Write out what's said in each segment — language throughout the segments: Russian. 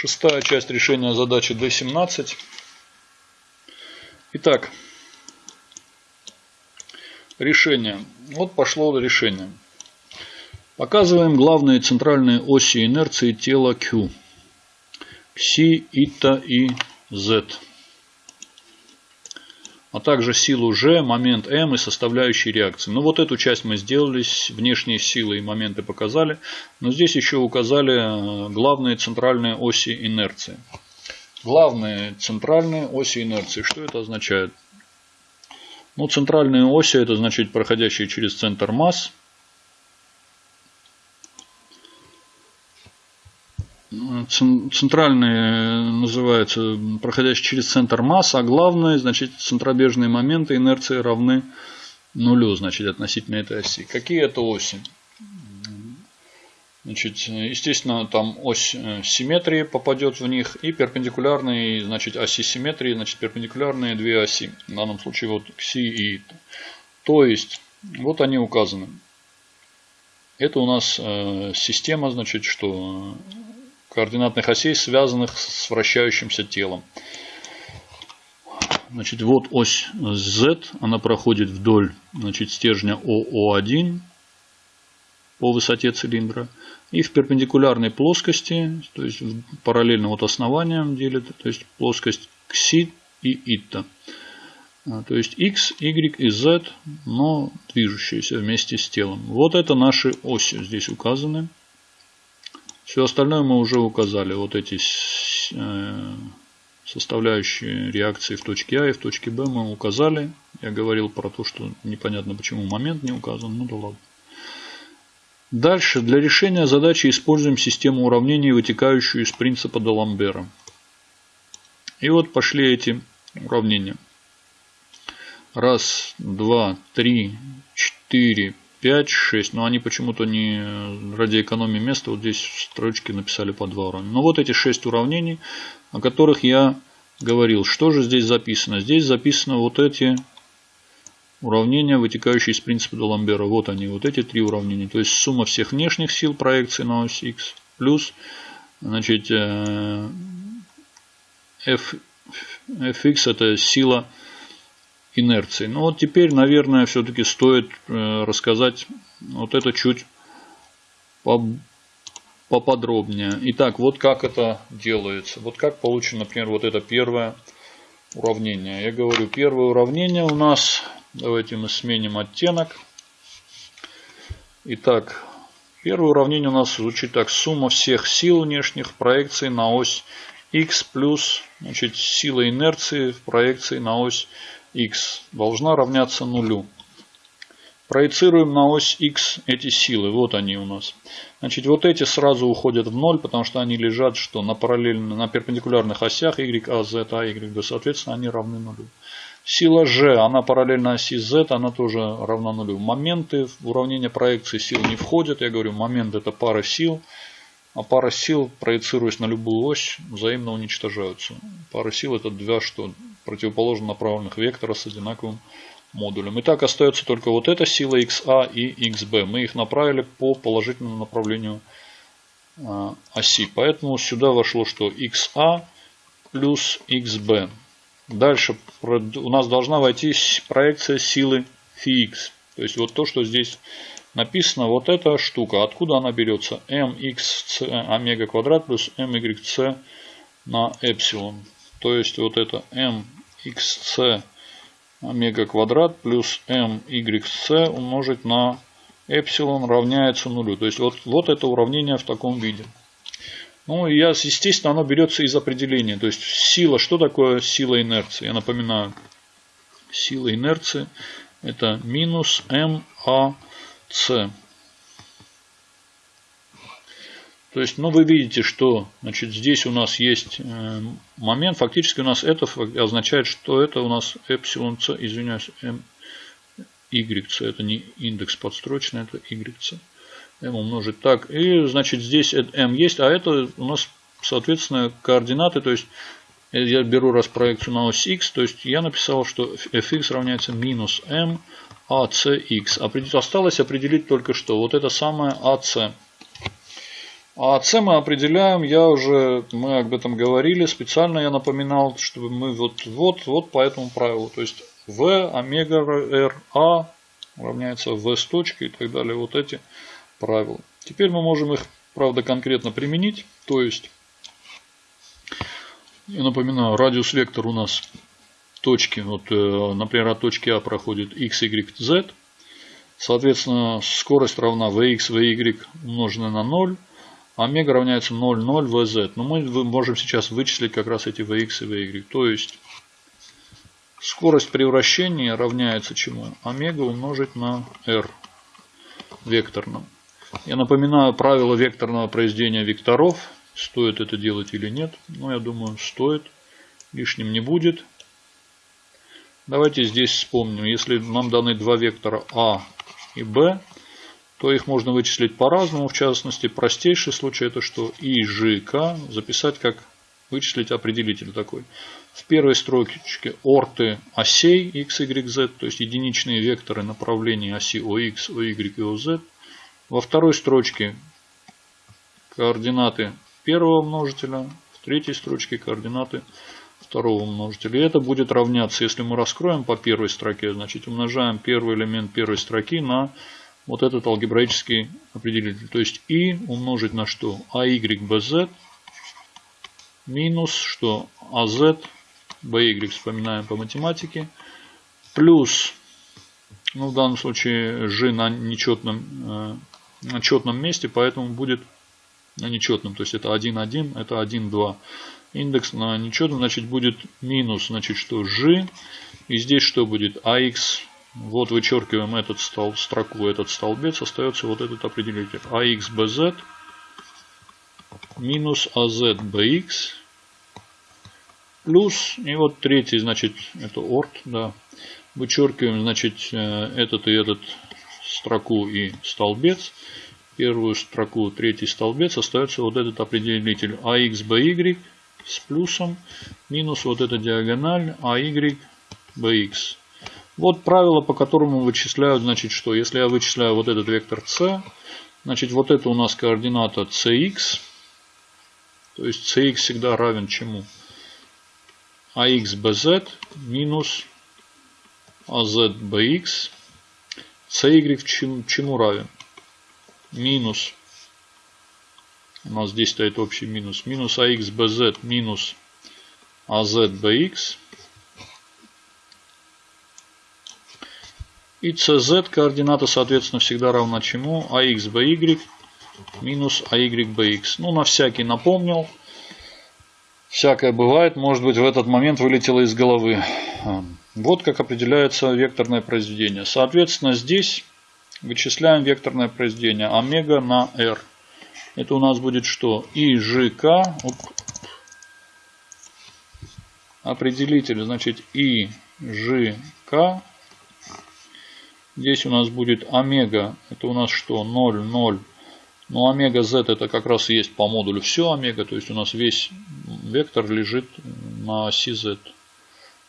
Шестая часть решения задачи D17. Итак, решение. Вот пошло решение. Показываем главные центральные оси инерции тела Q. Кси, Ита и Z. А также силу G, момент M и составляющие реакции. Ну вот эту часть мы сделали, внешние силы и моменты показали. Но здесь еще указали э, главные центральные оси инерции. Главные центральные оси инерции. Что это означает? Ну, центральные оси это значит проходящие через центр масс. Центральные называются проходящие через центр масс, а главные, значит, центробежные моменты инерции равны нулю, значит, относительно этой оси. Какие это оси? Значит, естественно, там ось э, симметрии попадет в них и перпендикулярные, значит, оси симметрии, значит, перпендикулярные две оси. В данном случае вот кси и То есть, вот они указаны. Это у нас э, система, значит, что координатных осей, связанных с вращающимся телом. Значит, вот ось Z, она проходит вдоль значит, стержня ОО1 по высоте цилиндра. И в перпендикулярной плоскости, то есть параллельно вот основаниям делит, то есть плоскость кси и итта. А, то есть x, y и z, но движущиеся вместе с телом. Вот это наши оси здесь указаны. Все остальное мы уже указали. Вот эти э, составляющие реакции в точке А и в точке Б мы указали. Я говорил про то, что непонятно почему момент не указан. Ну да ладно. Дальше. Для решения задачи используем систему уравнений, вытекающую из принципа Даламбера. И вот пошли эти уравнения. Раз, два, три, четыре, 5, 6. Но они почему-то не ради экономии места вот здесь в строчке написали по два уравнения. Но вот эти 6 уравнений, о которых я говорил. Что же здесь записано? Здесь записано вот эти уравнения, вытекающие из принципа Даламбера. Вот они, вот эти три уравнения. То есть сумма всех внешних сил проекции на ось x плюс значит, э, f, fx это сила инерции. Ну вот теперь, наверное, все-таки стоит э, рассказать вот это чуть поподробнее. Итак, вот как это делается. Вот как получено, например, вот это первое уравнение. Я говорю, первое уравнение у нас, давайте мы сменим оттенок. Итак, первое уравнение у нас звучит так. Сумма всех сил внешних проекций на ось x плюс значит, сила инерции в проекции на ось x должна равняться нулю. Проецируем на ось x эти силы. Вот они у нас. Значит, вот эти сразу уходят в ноль, потому что они лежат что на параллельно, на перпендикулярных осях y, a, z, a, y, b. Соответственно, они равны нулю. Сила g, она параллельно оси z, она тоже равна нулю. Моменты в уравнение проекции сил не входят. Я говорю, момент это пара сил. А пара сил, проецируясь на любую ось, взаимно уничтожаются. Пара сил это два что противоположно направленных вектора с одинаковым модулем. Итак, остается только вот эта сила XA и XB. Мы их направили по положительному направлению а, оси. Поэтому сюда вошло что XA плюс XB. Дальше у нас должна войти проекция силы φx. То есть вот то, что здесь написано вот эта штука. Откуда она берется? mxc омега квадрат плюс myc на эпсилон. То есть вот это mxc омега квадрат плюс myc умножить на эпсилон равняется нулю. То есть вот, вот это уравнение в таком виде. Ну, и я, естественно, оно берется из определения. То есть сила, что такое сила инерции? Я напоминаю, сила инерции это минус ма с. То есть, ну, вы видите, что значит, здесь у нас есть э, момент. Фактически у нас это означает, что это у нас эпсилон c, извиняюсь, m, yc. Это не индекс подстрочный, это yc. m умножить так. И, значит, здесь m есть, а это у нас, соответственно, координаты. То есть, я беру раз проекцию на ось x, то есть я написал, что fx равняется минус m ACX. Осталось определить только что. Вот это самое AC. А c мы определяем, я уже, мы об этом говорили, специально я напоминал, чтобы мы вот, вот, вот по этому правилу. То есть v омега r a равняется v с точки и так далее. Вот эти правила. Теперь мы можем их, правда, конкретно применить. То есть, я напоминаю, радиус вектор у нас точки, вот, э, например, от точки А проходит x, y, z. Соответственно, скорость равна vx, vy умноженное на 0. Омега равняется 0, 0, vz. Но мы можем сейчас вычислить как раз эти vx и vy. То есть, скорость превращения равняется чему? Омега умножить на r векторном. Я напоминаю правило векторного произведения векторов. Стоит это делать или нет. Но я думаю, стоит. Лишним не будет. Давайте здесь вспомним. Если нам даны два вектора А и Б, то их можно вычислить по-разному. В частности, простейший случай это что и, ж, к записать как вычислить определитель такой. В первой строчке орты осей x, y, z, то есть единичные векторы направления оси ОX, OY и OZ. Во второй строчке координаты первого множителя, в третьей строчке координаты второго множителя. И это будет равняться, если мы раскроем по первой строке, значит умножаем первый элемент первой строки на вот этот алгебраический определитель. То есть и умножить на что? АY, БЗ минус что? АЗ, БY, вспоминаем по математике, плюс, ну в данном случае G на нечетном, э, на четном месте, поэтому будет на нечетном, то есть это 1, 1, это 1, 2. Индекс на нечетном, значит будет минус, значит что G, и здесь что будет? AX вот вычеркиваем этот стол, строку, этот столбец, остается вот этот определитель. AXBZ минус AZBX плюс, и вот третий, значит, это орт, да. Вычеркиваем, значит, э, этот и этот строку и столбец. Первую строку, третий столбец, остается вот этот определитель AXBY с плюсом минус вот эта диагональ AYBX. Вот правило, по которому вычисляют, значит, что? Если я вычисляю вот этот вектор c, значит, вот это у нас координата cx. То есть cx всегда равен чему? ax bz минус az bx. cy чему, равен? Минус. У нас здесь стоит общий минус. Минус ax bz минус az bx И CZ координата, соответственно, всегда равна чему? AX BY минус AY BX. Ну, на всякий напомнил. Всякое бывает. Может быть, в этот момент вылетело из головы. Вот как определяется векторное произведение. Соответственно, здесь вычисляем векторное произведение омега на R. Это у нас будет что? ИЖК. Определитель, значит, ИЖК Здесь у нас будет омега. Это у нас что? 0, 0. Но омега z это как раз и есть по модулю все омега. То есть у нас весь вектор лежит на оси z.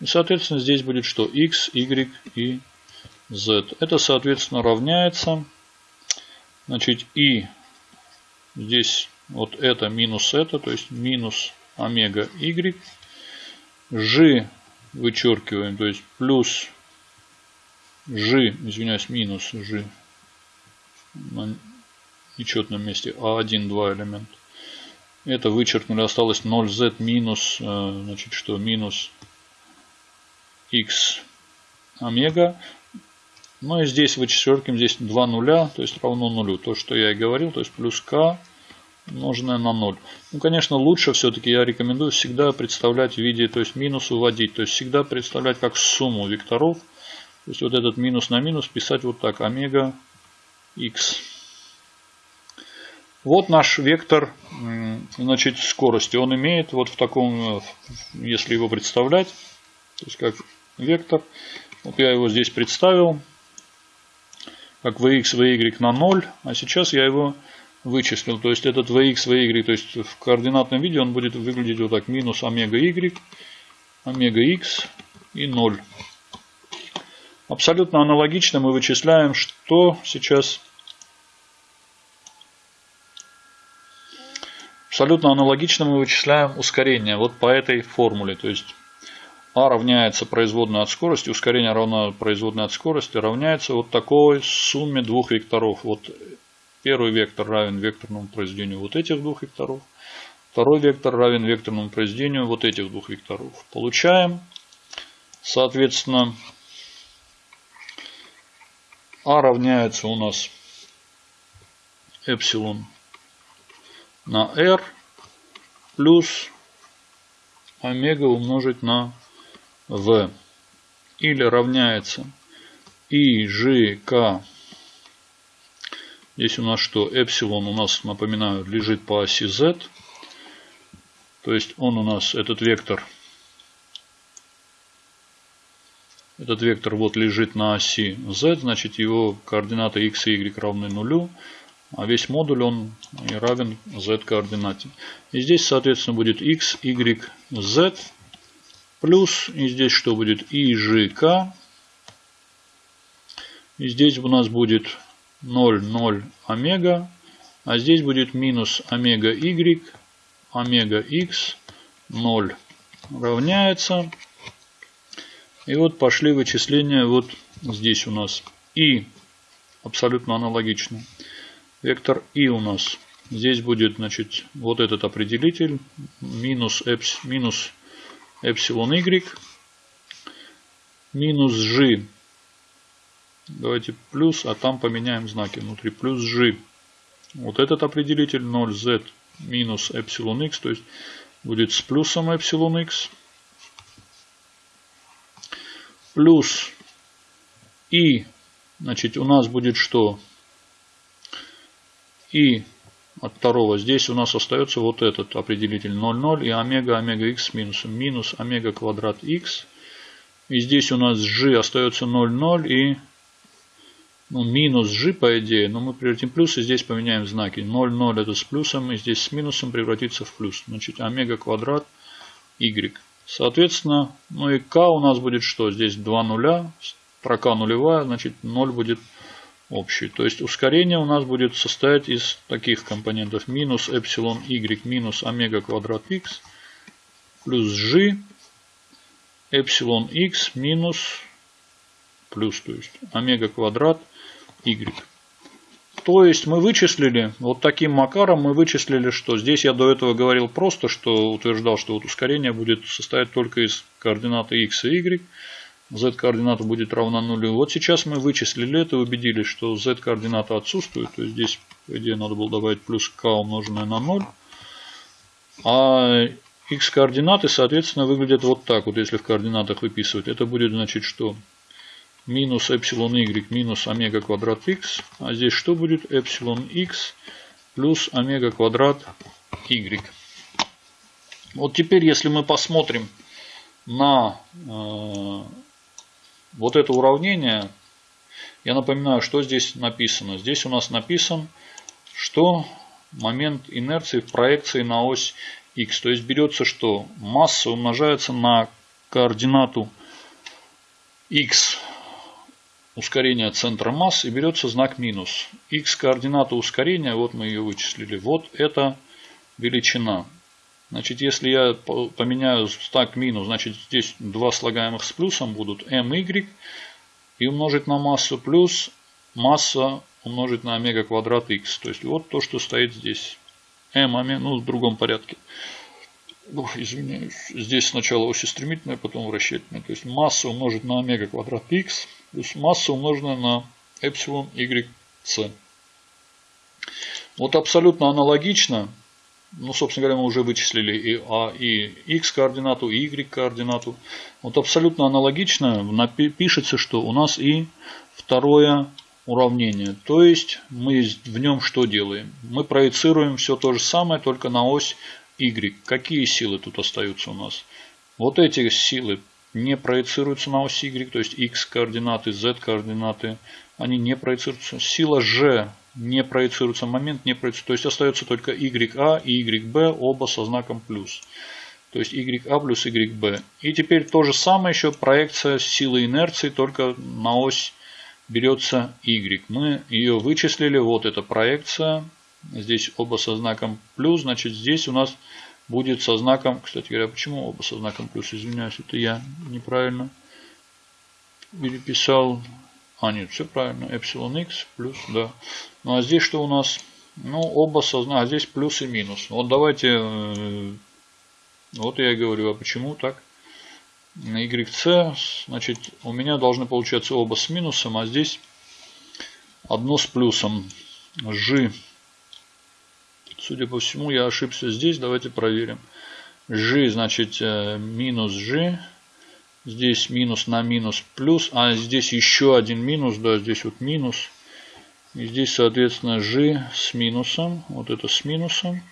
И соответственно здесь будет что? x, y и z. Это соответственно равняется. Значит и здесь вот это минус это. То есть минус омега y. G вычеркиваем. То есть плюс G, извиняюсь, минус G на нечетном месте А1, 2 элемент. Это вычеркнули, осталось 0z минус, э, значит, что минус x омега. Ну и здесь вычеркиваем, здесь 2 нуля, то есть равно нулю. То, что я и говорил, то есть плюс k умноженное на 0. Ну, конечно, лучше все-таки я рекомендую всегда представлять в виде, то есть минус выводить. То есть всегда представлять как сумму векторов то есть вот этот минус на минус писать вот так. Омега x. Вот наш вектор значит, скорости. Он имеет вот в таком, э, если его представлять, то есть как вектор. Вот я его здесь представил. Как vx, vy на 0. А сейчас я его вычислил. То есть этот vx, vy, то есть в координатном виде он будет выглядеть вот так. Минус омега y, омега x и 0. Абсолютно аналогично мы вычисляем, что сейчас абсолютно аналогично мы вычисляем ускорение вот по этой формуле. То есть а равняется производной от скорости, ускорение равно производной от скорости, равняется вот такой сумме двух векторов. Вот первый вектор равен векторному произведению вот этих двух векторов. Второй вектор равен векторному произведению вот этих двух векторов. Получаем, соответственно, а равняется у нас эпсилон на r плюс омега умножить на v. Или равняется и g k здесь у нас что? Эпсилон у нас напоминаю лежит по оси z. То есть он у нас этот вектор этот вектор вот лежит на оси z значит его координаты x и y равны нулю а весь модуль он равен z координате и здесь соответственно будет x y z Плюс, и здесь что будет? ИЖК. И здесь у нас будет 0, 0 омега. А здесь будет минус омега y, омега x, 0 равняется. И вот пошли вычисления вот здесь у нас. И абсолютно аналогично. Вектор и у нас. Здесь будет, значит, вот этот определитель. Минус, эпс, минус эпсилон y минус g. Давайте плюс, а там поменяем знаки внутри. Плюс g. Вот этот определитель 0z минус эпсилон x, то есть будет с плюсом эпсилон x. Плюс и, значит, у нас будет что? И от второго. Здесь у нас остается вот этот определитель 0,0 и омега, омега x с минусом. Минус омега квадрат x. И здесь у нас g остается 0,0 и ну, минус g по идее. Но мы превратим плюс и здесь поменяем знаки. 0,0 это с плюсом и здесь с минусом превратится в плюс. Значит омега квадрат y. Соответственно, ну и k у нас будет что? Здесь 2 нуля. Строка нулевая, значит 0 будет общий. То есть ускорение у нас будет состоять из таких компонентов. Минус эпсилон y минус омега квадрат x плюс g эпсилон x минус плюс, то есть омега квадрат y. То есть мы вычислили, вот таким макаром мы вычислили, что здесь я до этого говорил просто, что утверждал, что вот ускорение будет состоять только из координаты x и y z-координата будет равна нулю. Вот сейчас мы вычислили это и убедились, что z-координата отсутствует. То есть здесь, по идее, надо было добавить плюс k умноженное на 0. А x-координаты, соответственно, выглядят вот так. Вот если в координатах выписывать. Это будет значит, что минус эпсилон y минус омега квадрат x. А здесь что будет? Эпсилон x плюс омега квадрат y. Вот теперь, если мы посмотрим на э, вот это уравнение, я напоминаю, что здесь написано. Здесь у нас написан, что момент инерции в проекции на ось x. То есть берется, что масса умножается на координату x ускорения центра масс и берется знак минус. x координата ускорения, вот мы ее вычислили, вот это величина. Значит, если я поменяю стак минус, значит здесь два слагаемых с плюсом будут my и умножить на массу плюс масса умножить на омега квадрат x. То есть вот то, что стоит здесь. m, ну в другом порядке. Ох, извиняюсь. Здесь сначала ось стремительная, потом вращательная. То есть масса умножить на омега квадрат x плюс масса умноженная на эпсилон y c. Вот абсолютно аналогично ну, собственно говоря, мы уже вычислили и А, и X координату, и Y координату. Вот абсолютно аналогично пишется, что у нас и второе уравнение. То есть мы в нем что делаем? Мы проецируем все то же самое, только на ось Y. Какие силы тут остаются у нас? Вот эти силы не проецируются на ось Y, то есть X координаты, Z координаты, они не проецируются. Сила G не проецируется, момент не проецируется. То есть остается только YA и YB, оба со знаком плюс. То есть YA плюс YB. И теперь то же самое еще проекция силы инерции, только на ось берется Y. Мы ее вычислили. Вот эта проекция Здесь оба со знаком плюс. Значит, здесь у нас будет со знаком... Кстати говоря, почему оба со знаком плюс? Извиняюсь, это я неправильно переписал. А, нет, все правильно. Эпсилон x плюс, да. Ну, а здесь что у нас? Ну, оба со знаком... А здесь плюс и минус. Вот давайте... Э, вот я и говорю, а почему так? На YC, значит, у меня должны получаться оба с минусом, а здесь одно с плюсом. G. Судя по всему, я ошибся здесь. Давайте проверим. G, значит, э, минус G. Здесь минус на минус плюс. А здесь еще один минус. Да, здесь вот минус. И здесь, соответственно, G с минусом. Вот это с минусом.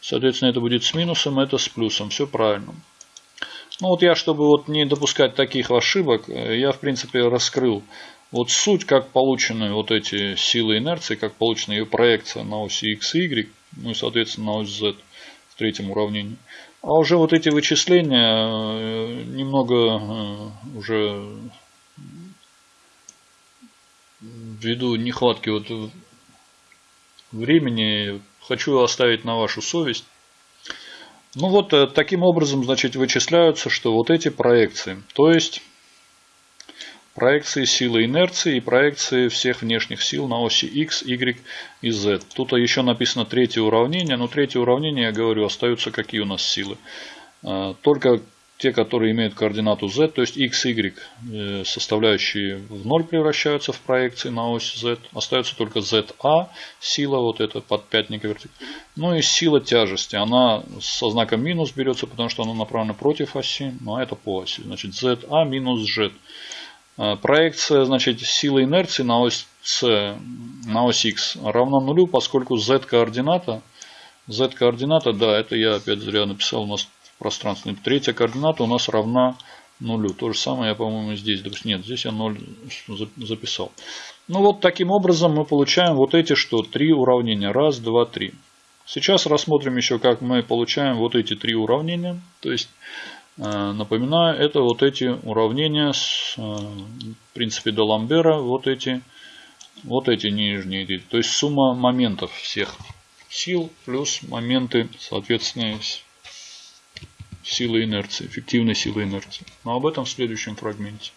Соответственно, это будет с минусом, это с плюсом. Все правильно. Ну вот я, чтобы вот не допускать таких ошибок, э, я в принципе раскрыл вот суть, как получены вот эти силы инерции, как получена ее проекция на оси x и y, ну и соответственно ось z в третьем уравнении. А уже вот эти вычисления э, немного э, уже ввиду нехватки вот времени хочу оставить на вашу совесть. Ну вот э, таким образом, значит, вычисляются, что вот эти проекции, то есть проекции силы инерции и проекции всех внешних сил на оси x, y и z. Тут еще написано третье уравнение, но третье уравнение, я говорю, остаются какие у нас силы. Э, только те, которые имеют координату z, то есть x, y, э, составляющие в ноль превращаются в проекции на ось z. Остается только za, сила, вот эта подпятника вертик. Ну и сила тяжести, она со знаком минус берется, потому что она направлена против оси, но это по оси. Значит, za минус z. Э, проекция, значит, силы инерции на ось c, на ось x равна нулю, поскольку z координата, z координата, да, это я опять зря написал, у нас пространственной. Третья координата у нас равна нулю. То же самое я, по-моему, здесь. Нет, здесь я 0 записал. Ну вот таким образом мы получаем вот эти что? Три уравнения. Раз, два, три. Сейчас рассмотрим еще, как мы получаем вот эти три уравнения. То есть, напоминаю, это вот эти уравнения с э, в принципе Даламбера. Вот эти, вот эти нижние. То есть сумма моментов всех сил плюс моменты, соответственно, силы инерции, эффективной силы инерции. Но об этом в следующем фрагменте.